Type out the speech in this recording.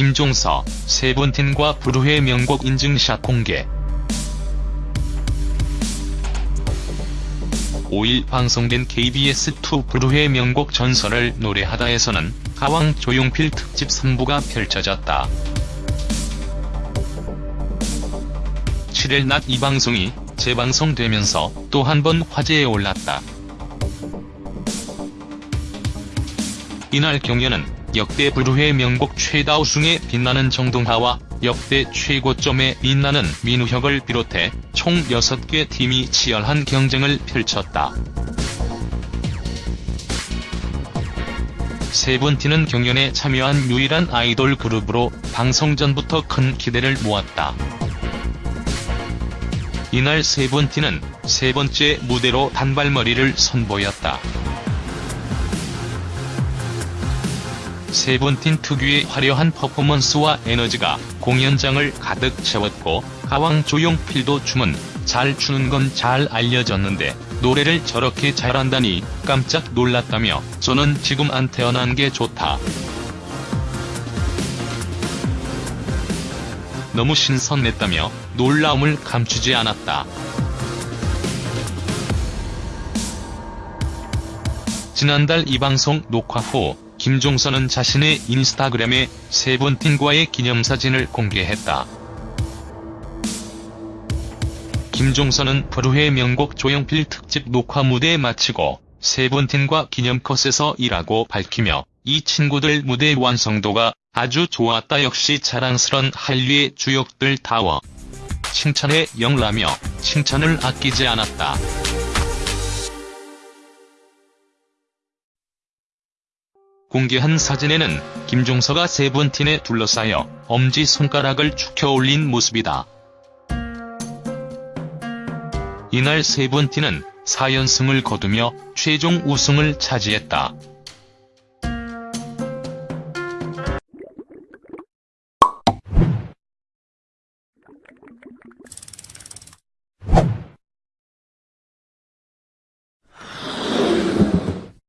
김종서, 세븐틴과 브루의 명곡 인증샷 공개 5일 방송된 KBS2 브루의 명곡 전설을 노래하다에서는 가왕 조용필 특집 3부가 펼쳐졌다. 7일 낮 이 방송이 재방송되면서 또 한 번 화제에 올랐다. 이날 경연은 역대 브루의 명곡 최다 우승에 빛나는 정동하와 역대 최고점에 빛나는 민우혁을 비롯해 총 6개 팀이 치열한 경쟁을 펼쳤다. 세븐틴은 경연에 참여한 유일한 아이돌 그룹으로 방송 전부터 큰 기대를 모았다. 이날 세븐틴은 세 번째 무대로 단발머리를 선보였다. 세븐틴 특유의 화려한 퍼포먼스와 에너지가 공연장을 가득 채웠고 가왕 조용필도 춤은 잘 추는 건 잘 알려졌는데 노래를 저렇게 잘한다니 깜짝 놀랐다며 저는 지금 안 태어난 게 좋다. 너무 신선했다며 놀라움을 감추지 않았다. 지난달 이 방송 녹화 후 김종서는 자신의 인스타그램에 세븐틴과의 기념사진을 공개했다. 김종서는 브루의 명곡 조용필 특집 녹화 무대 마치고 세븐틴과 기념컷에서 일하고 밝히며 이 친구들 무대 완성도가 아주 좋았다 역시 자랑스런 한류의 주역들 다워 칭찬에 영라며 칭찬을 아끼지 않았다. 공개한 사진에는 김종서가 세븐틴에 둘러싸여 엄지손가락을 축혀 올린 모습이다. 이날 세븐틴은 4연승을 거두며 최종 우승을 차지했다.